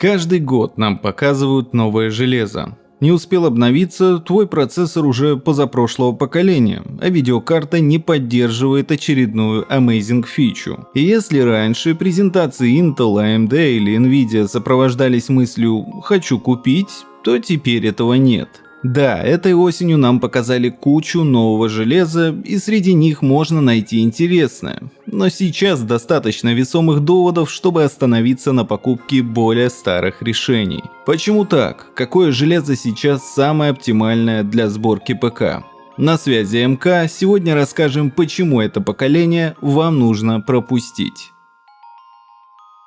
Каждый год нам показывают новое железо. Не успел обновиться, твой процессор уже позапрошлого поколения, а видеокарта не поддерживает очередную amazing фичу. И если раньше презентации Intel, AMD или Nvidia сопровождались мыслью «хочу купить», то теперь этого нет. Да, этой осенью нам показали кучу нового железа, и среди них можно найти интересное. Но сейчас достаточно весомых доводов, чтобы остановиться на покупке более старых решений. Почему так? Какое железо сейчас самое оптимальное для сборки ПК? На связи МК, сегодня расскажем, почему это поколение вам нужно пропустить.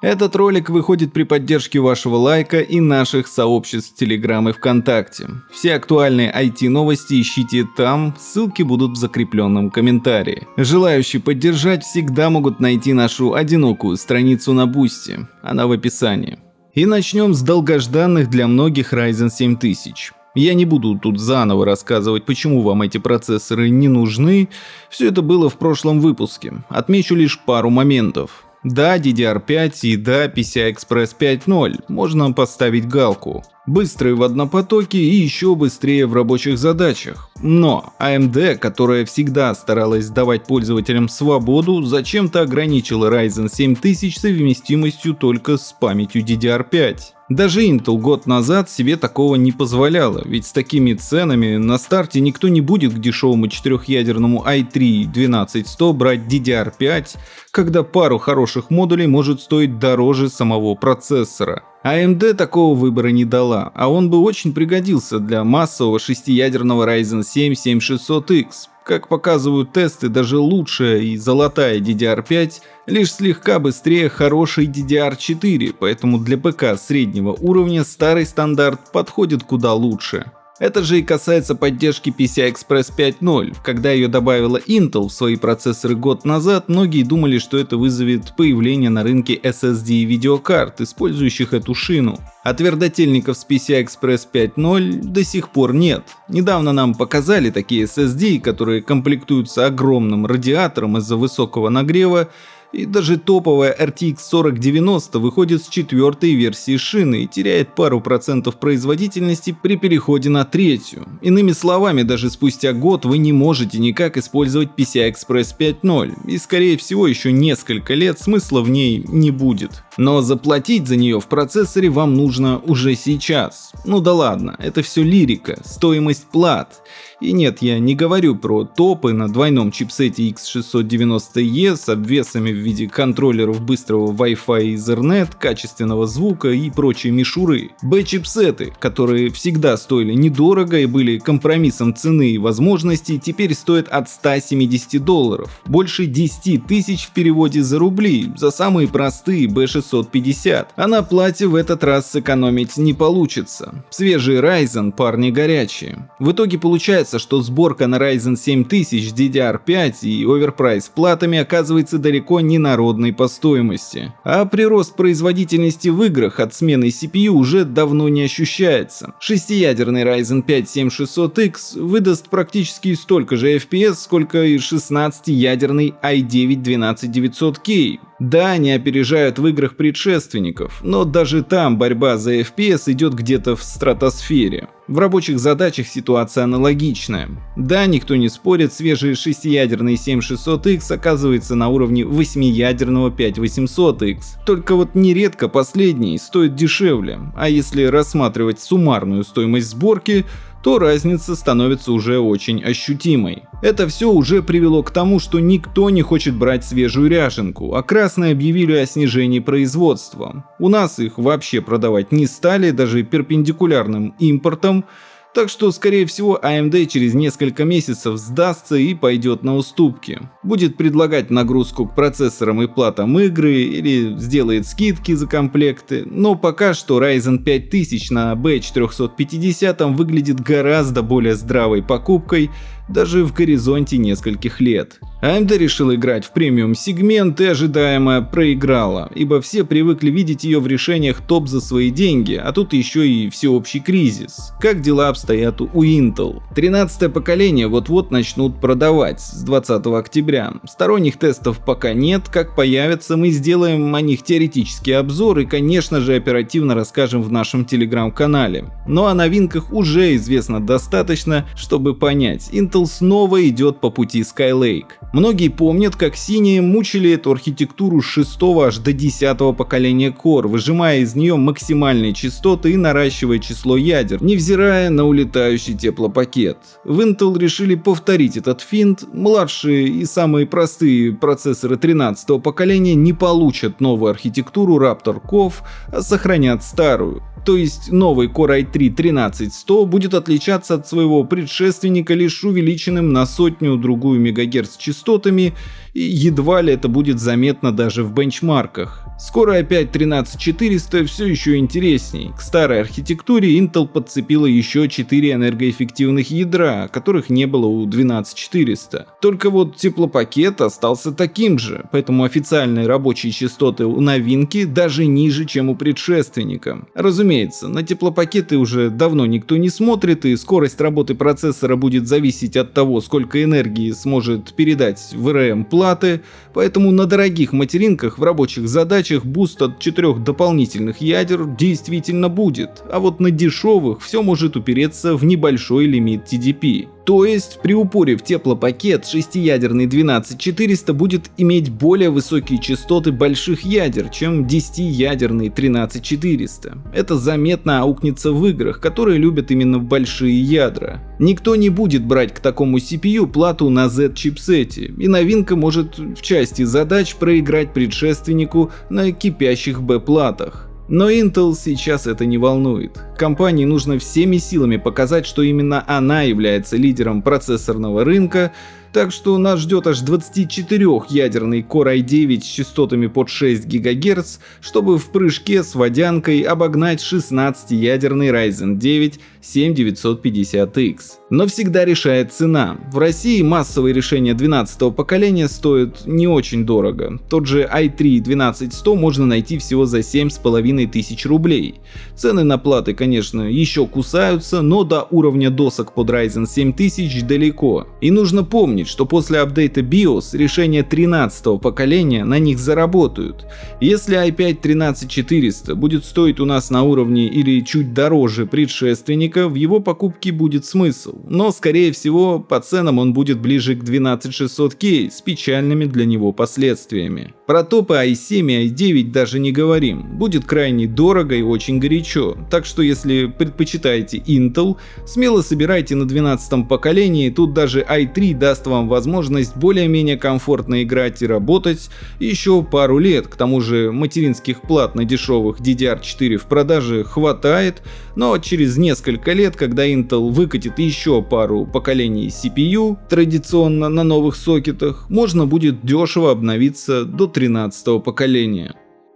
Этот ролик выходит при поддержке вашего лайка и наших сообществ Telegram и ВКонтакте. Все актуальные IT-новости ищите там, ссылки будут в закрепленном комментарии. Желающие поддержать всегда могут найти нашу одинокую страницу на Boosty, она в описании. И начнем с долгожданных для многих Ryzen 7000. Я не буду тут заново рассказывать, почему вам эти процессоры не нужны, все это было в прошлом выпуске. Отмечу лишь пару моментов. Да, DDR5 и да, PCI-Express 5.0, можно поставить галку. Быстрые в однопотоке и еще быстрее в рабочих задачах. Но AMD, которая всегда старалась давать пользователям свободу, зачем-то ограничила Ryzen 7000 совместимостью только с памятью DDR5. Даже Intel год назад себе такого не позволяла, ведь с такими ценами на старте никто не будет к дешевому четырехъядерному i3 12100 брать DDR5, когда пару хороших модулей может стоить дороже самого процессора. AMD такого выбора не дала, а он бы очень пригодился для массового шестиядерного Ryzen 7 7600X. Как показывают тесты, даже лучшая и золотая DDR5 лишь слегка быстрее хорошей DDR4, поэтому для ПК среднего уровня старый стандарт подходит куда лучше. Это же и касается поддержки PCI-Express 5.0. Когда ее добавила Intel в свои процессоры год назад, многие думали, что это вызовет появление на рынке SSD видеокарт, использующих эту шину. А твердотельников с PCI-Express 5.0 до сих пор нет. Недавно нам показали такие SSD, которые комплектуются огромным радиатором из-за высокого нагрева, и даже топовая RTX 4090 выходит с четвертой версии шины и теряет пару процентов производительности при переходе на третью. Иными словами, даже спустя год вы не можете никак использовать PCI-Express 5.0 и скорее всего еще несколько лет смысла в ней не будет. Но заплатить за нее в процессоре вам нужно уже сейчас. Ну да ладно, это все лирика, стоимость плат. И нет, я не говорю про топы на двойном чипсете X690E с обвесами в виде контроллеров быстрого Wi-Fi и Ethernet, качественного звука и прочие мишуры. B-чипсеты, которые всегда стоили недорого и были компромиссом цены и возможностей, теперь стоят от 170 долларов. Больше 10 тысяч в переводе за рубли, за самые простые B650. А на плате в этот раз сэкономить не получится. Свежий Ryzen парни горячие. В итоге получается, что сборка на Ryzen 7000 DDR5 и оверпрайс платами оказывается далеко не народной по стоимости. А прирост производительности в играх от смены CPU уже давно не ощущается. Шестиядерный Ryzen 5 7600X выдаст практически столько же FPS, сколько и 16-ядерный i9 12900K, да, они опережают в играх предшественников, но даже там борьба за FPS идет где-то в стратосфере. В рабочих задачах ситуация аналогичная. Да, никто не спорит, свежий шестиядерный 7600X оказывается на уровне восьмиядерного 5800X. Только вот нередко последний стоит дешевле, а если рассматривать суммарную стоимость сборки, то разница становится уже очень ощутимой. Это все уже привело к тому, что никто не хочет брать свежую ряженку, а красные объявили о снижении производства. У нас их вообще продавать не стали, даже перпендикулярным импортом, так что, скорее всего, AMD через несколько месяцев сдастся и пойдет на уступки. Будет предлагать нагрузку к процессорам и платам игры или сделает скидки за комплекты, но пока что Ryzen 5000 на B450 выглядит гораздо более здравой покупкой, даже в горизонте нескольких лет. AMD решил играть в премиум-сегмент и ожидаемо проиграла, ибо все привыкли видеть ее в решениях топ за свои деньги, а тут еще и всеобщий кризис. Как дела обстоят у Intel? 13 поколение вот-вот начнут продавать с 20 октября. Сторонних тестов пока нет, как появятся, мы сделаем о них теоретический обзор и, конечно же, оперативно расскажем в нашем телеграм-канале. Но о новинках уже известно достаточно, чтобы понять, Intel снова идет по пути Skylake. Многие помнят, как синие мучили эту архитектуру с 6 аж до 10 поколения Core, выжимая из нее максимальные частоты и наращивая число ядер, невзирая на улетающий теплопакет. В Intel решили повторить этот финт, младшие и самые простые процессоры 13 поколения не получат новую архитектуру Raptor COF, а сохранят старую. То есть новый Core i3-13100 будет отличаться от своего предшественника лишь увеличенным на сотню-другую мегагерц частотами, и едва ли это будет заметно даже в бенчмарках. Скоро опять 13400 все еще интересней. К старой архитектуре Intel подцепила еще 4 энергоэффективных ядра, которых не было у 12400. Только вот теплопакет остался таким же, поэтому официальные рабочие частоты у новинки даже ниже, чем у предшественника. Разумеется, на теплопакеты уже давно никто не смотрит и скорость работы процессора будет зависеть от того, сколько энергии сможет передать VRM платы, поэтому на дорогих материнках в рабочих задачах boost от четырех дополнительных ядер действительно будет, а вот на дешевых все может упереться в небольшой лимит TDP. То есть при упоре в теплопакет шестиядерный 12400 будет иметь более высокие частоты больших ядер, чем 10-ядерный 13400. Это заметно аукнется в играх, которые любят именно большие ядра. Никто не будет брать к такому CPU плату на Z-чипсете, и новинка может в части задач проиграть предшественнику на кипящих B-платах. Но Intel сейчас это не волнует. Компании нужно всеми силами показать, что именно она является лидером процессорного рынка, так что нас ждет аж 24-ядерный Core i9 с частотами под 6 ГГц, чтобы в прыжке с водянкой обогнать 16-ядерный Ryzen 9 7950X. Но всегда решает цена. В России массовые решения 12 поколения стоят не очень дорого. Тот же i3 12100 можно найти всего за 7500 рублей. Цены на платы, конечно, еще кусаются, но до уровня досок под Ryzen 7000 далеко. И нужно помнить, что после апдейта BIOS решения 13 поколения на них заработают. Если i5 13400 будет стоить у нас на уровне или чуть дороже предшественника, сотрудника в его покупке будет смысл, но скорее всего по ценам он будет ближе к 12600K с печальными для него последствиями. Про топы i7 и i9 даже не говорим, будет крайне дорого и очень горячо, так что если предпочитаете Intel, смело собирайте на 12 поколении, тут даже i3 даст вам возможность более-менее комфортно играть и работать еще пару лет, к тому же материнских плат на дешевых DDR4 в продаже хватает, но через несколько лет, когда Intel выкатит еще пару поколений CPU, традиционно на новых сокетах, можно будет дешево обновиться до 13 поколения.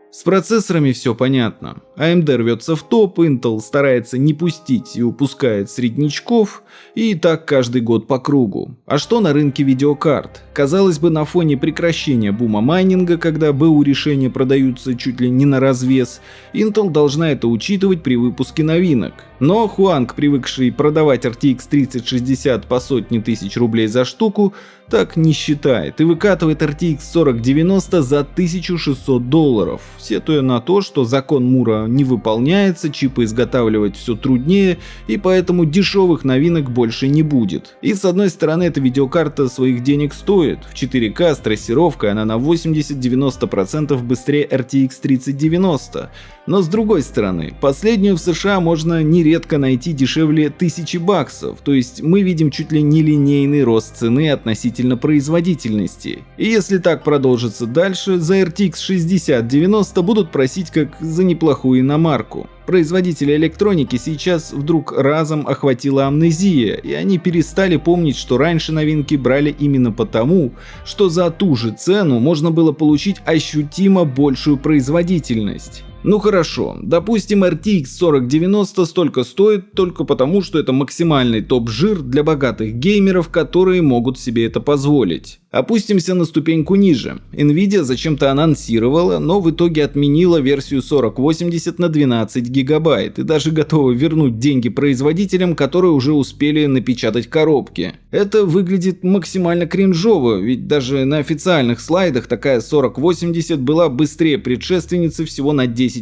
С процессорами все понятно. AMD рвется в топ, Intel старается не пустить и упускает среднячков, и так каждый год по кругу. А что на рынке видеокарт? Казалось бы, на фоне прекращения бума майнинга, когда БУ решения продаются чуть ли не на развес, Intel должна это учитывать при выпуске новинок. Но Хуанг, привыкший продавать RTX 3060 по сотне тысяч рублей за штуку, так не считает и выкатывает RTX 4090 за 1600 долларов, сетуя на то, что закон Мура не выполняется, чипы изготавливать все труднее и поэтому дешевых новинок больше не будет. И с одной стороны эта видеокарта своих денег стоит, в 4К с трассировкой она на 80-90% быстрее RTX 3090, но с другой стороны, последнюю в США можно нередко найти дешевле 1000 баксов, то есть мы видим чуть ли не линейный рост цены относительно производительности. И если так продолжится дальше, за RTX 6090 будут просить как за неплохую иномарку. Производители электроники сейчас вдруг разом охватила амнезия, и они перестали помнить, что раньше новинки брали именно потому, что за ту же цену можно было получить ощутимо большую производительность. Ну хорошо, допустим RTX 4090 столько стоит только потому, что это максимальный топ-жир для богатых геймеров, которые могут себе это позволить. Опустимся на ступеньку ниже. Nvidia зачем-то анонсировала, но в итоге отменила версию 4080 на 12 гигабайт и даже готова вернуть деньги производителям, которые уже успели напечатать коробки. Это выглядит максимально кринжово, ведь даже на официальных слайдах такая 4080 была быстрее предшественницы всего на 10%.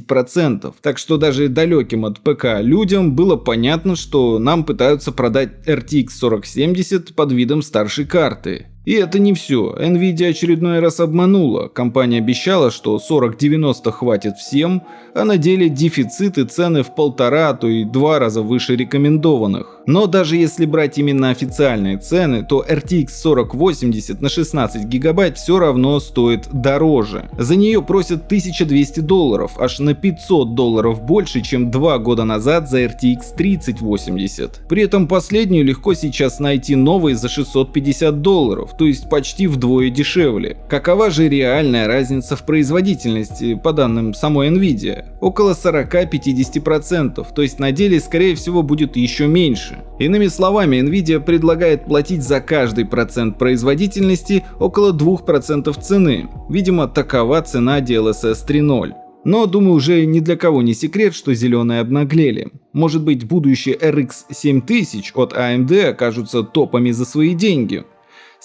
Так что даже далеким от ПК людям было понятно, что нам пытаются продать RTX 4070 под видом старшей карты. И это не все. Nvidia очередной раз обманула. Компания обещала, что 4090 хватит всем, а на деле дефицит и цены в полтора, а то и два раза выше рекомендованных. Но даже если брать именно официальные цены, то RTX 4080 на 16 гигабайт все равно стоит дороже. За нее просят 1200 долларов, аж на 500 долларов больше, чем два года назад за RTX 3080. При этом последнюю легко сейчас найти новой за 650 долларов то есть почти вдвое дешевле. Какова же реальная разница в производительности, по данным самой Nvidia? Около 40-50%, то есть на деле скорее всего будет еще меньше. Иными словами, Nvidia предлагает платить за каждый процент производительности около 2% цены. Видимо, такова цена DLSS 3.0. Но, думаю, уже ни для кого не секрет, что зеленые обнаглели. Может быть, будущие RX 7000 от AMD окажутся топами за свои деньги.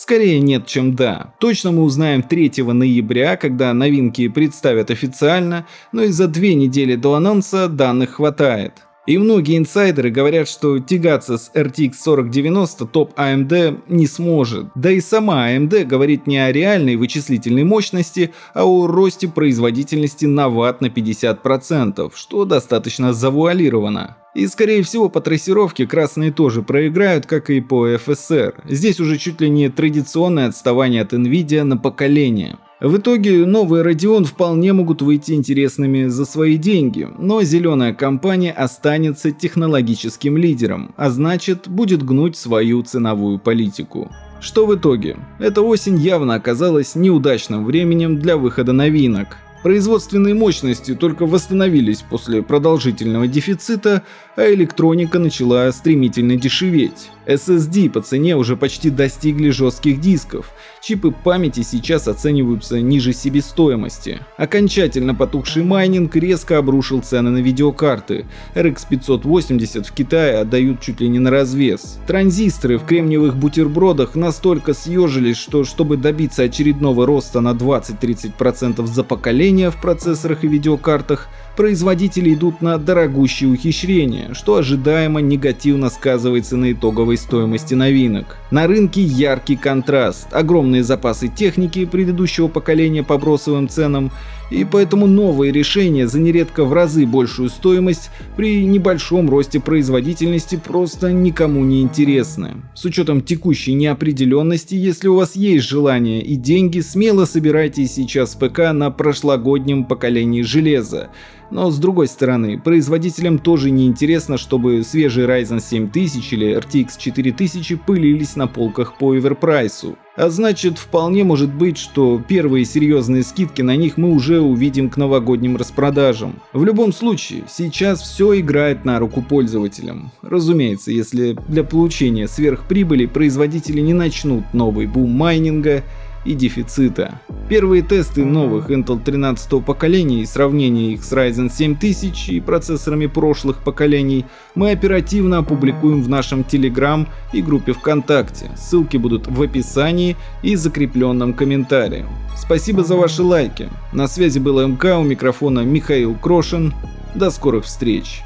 Скорее нет, чем да. Точно мы узнаем 3 ноября, когда новинки представят официально, но и за две недели до анонса данных хватает. И многие инсайдеры говорят, что тягаться с RTX 4090 топ AMD не сможет. Да и сама AMD говорит не о реальной вычислительной мощности, а о росте производительности на ватт на 50%, что достаточно завуалировано. И скорее всего по трассировке красные тоже проиграют, как и по FSR. Здесь уже чуть ли не традиционное отставание от Nvidia на поколение. В итоге новые Radeon вполне могут выйти интересными за свои деньги, но зеленая компания останется технологическим лидером, а значит будет гнуть свою ценовую политику. Что в итоге? Эта осень явно оказалась неудачным временем для выхода новинок. Производственные мощности только восстановились после продолжительного дефицита, а электроника начала стремительно дешеветь. SSD по цене уже почти достигли жестких дисков. Чипы памяти сейчас оцениваются ниже себестоимости. Окончательно потухший майнинг резко обрушил цены на видеокарты. RX 580 в Китае отдают чуть ли не на развес. Транзисторы в кремниевых бутербродах настолько съежились, что чтобы добиться очередного роста на 20-30% за поколение в процессорах и видеокартах, производители идут на дорогущие ухищрения, что ожидаемо негативно сказывается на итоговой стоимости новинок. На рынке яркий контраст, огромные запасы техники предыдущего поколения по бросовым ценам, и поэтому новые решения за нередко в разы большую стоимость при небольшом росте производительности просто никому не интересны. С учетом текущей неопределенности, если у вас есть желание и деньги, смело собирайте сейчас ПК на прошлогоднем поколении железа. Но с другой стороны, производителям тоже не интересно, чтобы свежий Ryzen 7000 или RTX 4000 пылились на полках по оверпрайсу. А значит, вполне может быть, что первые серьезные скидки на них мы уже увидим к новогодним распродажам. В любом случае, сейчас все играет на руку пользователям. Разумеется, если для получения сверхприбыли производители не начнут новый бум майнинга и дефицита. Первые тесты новых Intel 13 поколения и сравнение их с Ryzen 7000 и процессорами прошлых поколений мы оперативно опубликуем в нашем Telegram и группе ВКонтакте. Ссылки будут в описании и закрепленном комментарии. Спасибо за ваши лайки. На связи был МК, у микрофона Михаил Крошин. До скорых встреч.